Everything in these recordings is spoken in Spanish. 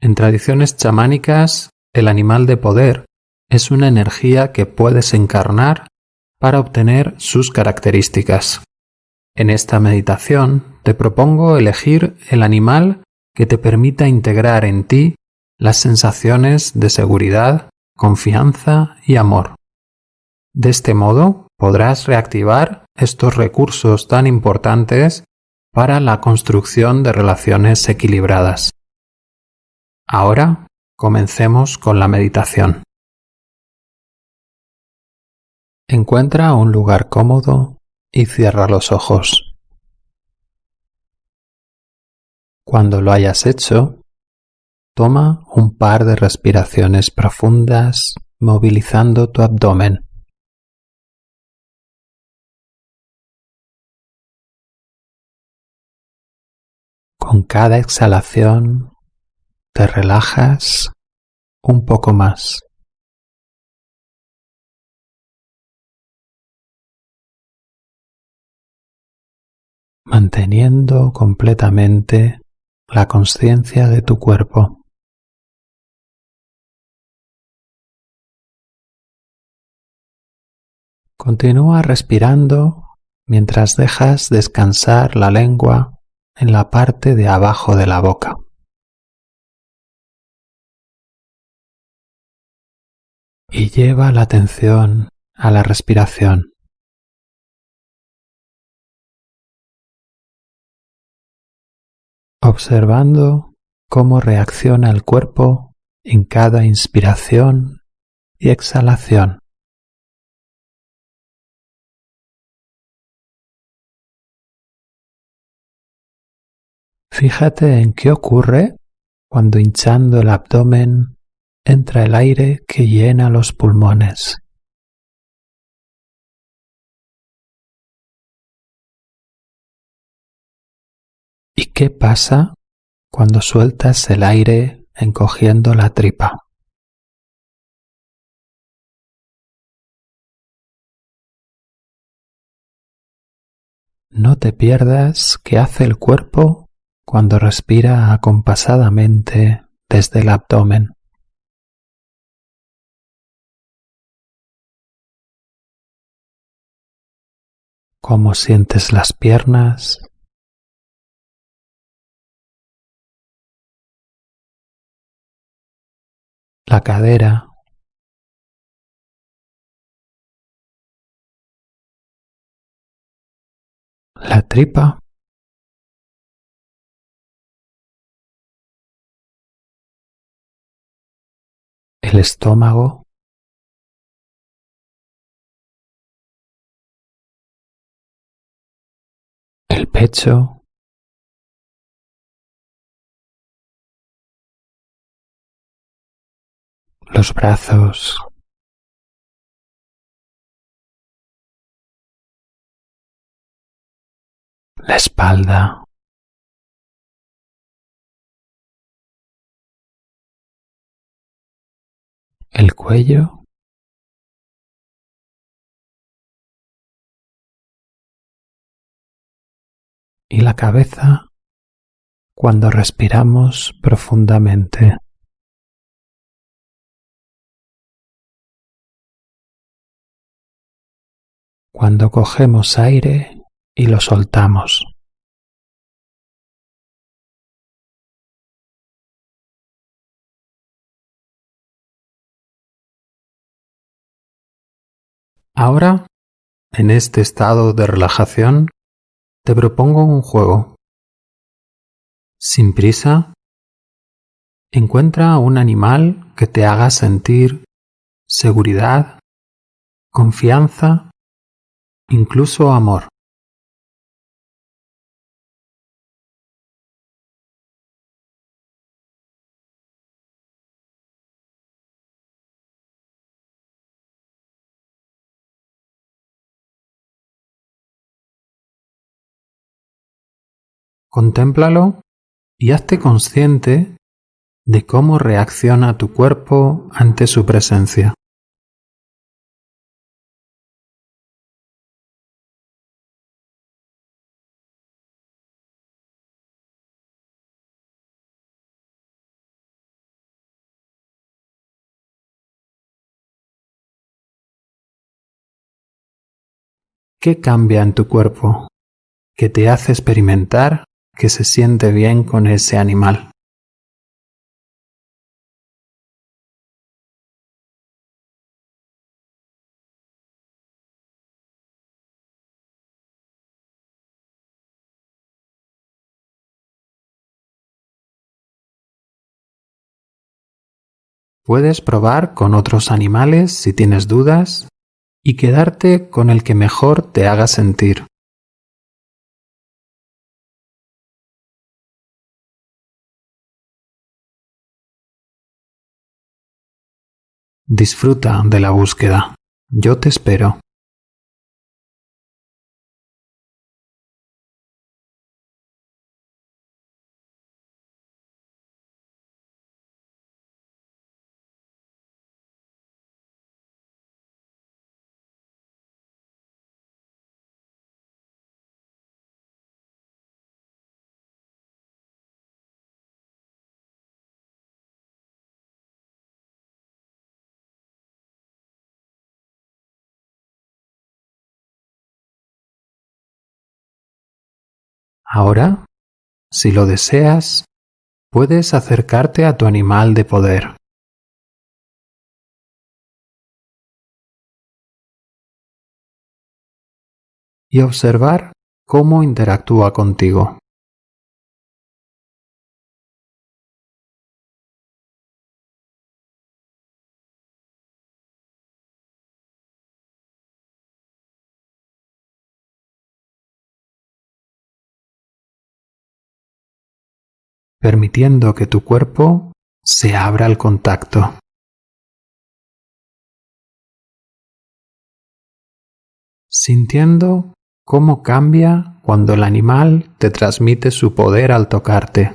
En tradiciones chamánicas, el animal de poder es una energía que puedes encarnar para obtener sus características. En esta meditación te propongo elegir el animal que te permita integrar en ti las sensaciones de seguridad, confianza y amor. De este modo podrás reactivar estos recursos tan importantes para la construcción de relaciones equilibradas. Ahora comencemos con la meditación. Encuentra un lugar cómodo y cierra los ojos. Cuando lo hayas hecho, toma un par de respiraciones profundas movilizando tu abdomen. Con cada exhalación te relajas un poco más. manteniendo completamente la conciencia de tu cuerpo. Continúa respirando mientras dejas descansar la lengua en la parte de abajo de la boca. Y lleva la atención a la respiración. Observando cómo reacciona el cuerpo en cada inspiración y exhalación. Fíjate en qué ocurre cuando hinchando el abdomen entra el aire que llena los pulmones. ¿Y qué pasa cuando sueltas el aire encogiendo la tripa? No te pierdas qué hace el cuerpo cuando respira acompasadamente desde el abdomen. Cómo sientes las piernas, la cadera, la tripa. el estómago, pecho, los brazos, la espalda, el cuello y la cabeza cuando respiramos profundamente. Cuando cogemos aire y lo soltamos. Ahora, en este estado de relajación, te propongo un juego. Sin prisa, encuentra un animal que te haga sentir seguridad, confianza, incluso amor. Contémplalo y hazte consciente de cómo reacciona tu cuerpo ante su presencia. ¿Qué cambia en tu cuerpo que te hace experimentar que se siente bien con ese animal. Puedes probar con otros animales si tienes dudas y quedarte con el que mejor te haga sentir. Disfruta de la búsqueda. Yo te espero. Ahora, si lo deseas, puedes acercarte a tu animal de poder. Y observar cómo interactúa contigo. Permitiendo que tu cuerpo se abra al contacto. Sintiendo cómo cambia cuando el animal te transmite su poder al tocarte.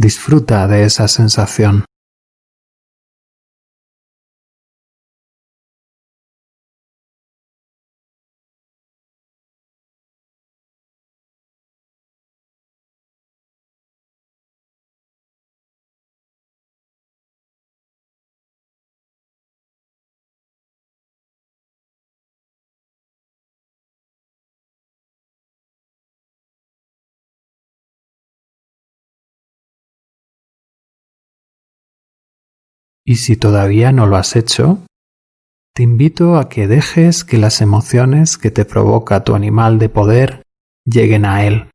Disfruta de esa sensación. Y si todavía no lo has hecho, te invito a que dejes que las emociones que te provoca tu animal de poder lleguen a él.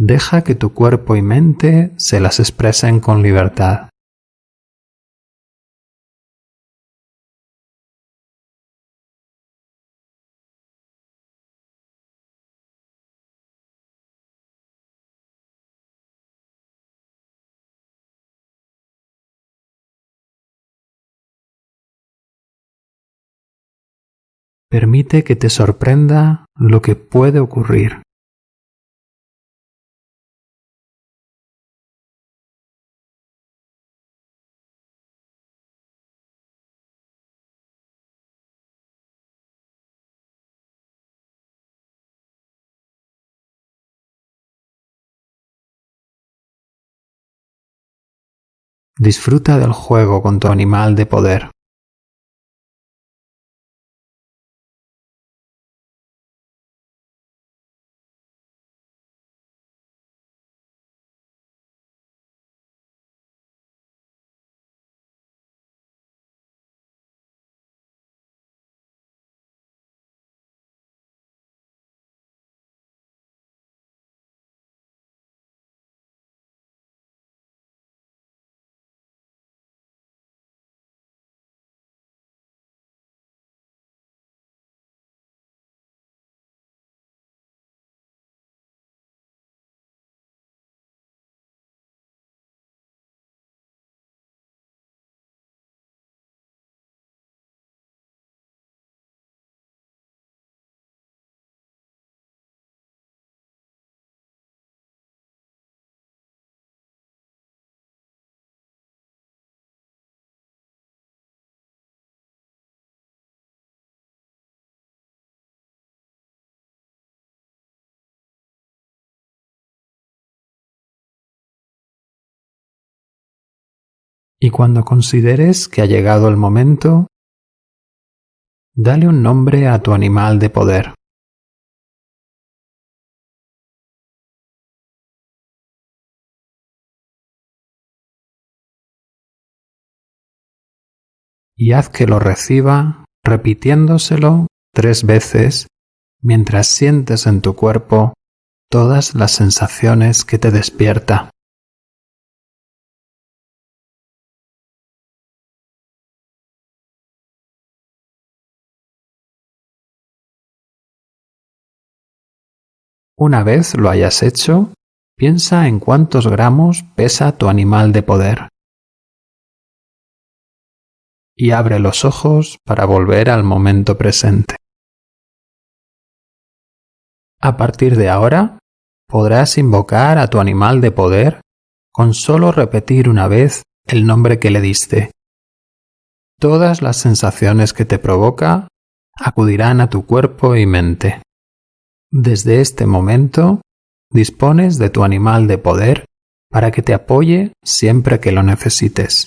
Deja que tu cuerpo y mente se las expresen con libertad. Permite que te sorprenda lo que puede ocurrir. Disfruta del juego con tu animal de poder. Y cuando consideres que ha llegado el momento, dale un nombre a tu animal de poder. Y haz que lo reciba repitiéndoselo tres veces mientras sientes en tu cuerpo todas las sensaciones que te despierta. Una vez lo hayas hecho, piensa en cuántos gramos pesa tu animal de poder. Y abre los ojos para volver al momento presente. A partir de ahora, podrás invocar a tu animal de poder con solo repetir una vez el nombre que le diste. Todas las sensaciones que te provoca acudirán a tu cuerpo y mente. Desde este momento, dispones de tu animal de poder para que te apoye siempre que lo necesites.